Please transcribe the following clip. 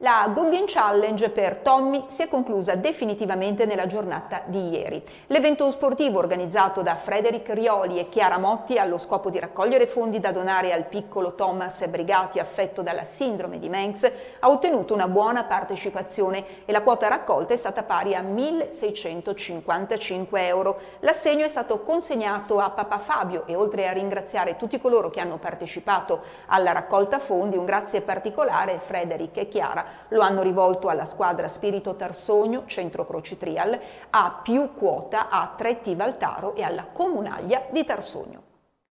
La Guggen Challenge per Tommy si è conclusa definitivamente nella giornata di ieri. L'evento sportivo organizzato da Frederic Rioli e Chiara Motti allo scopo di raccogliere fondi da donare al piccolo Thomas Brigati affetto dalla sindrome di Mengs ha ottenuto una buona partecipazione e la quota raccolta è stata pari a 1.655 euro. L'assegno è stato consegnato a Papa Fabio e oltre a ringraziare tutti coloro che hanno partecipato alla raccolta fondi un grazie particolare Frederic e Chiara lo hanno rivolto alla squadra Spirito Tarsogno, Centro Croci Trial, a più quota a Tretti Valtaro e alla Comunaglia di Tarsogno.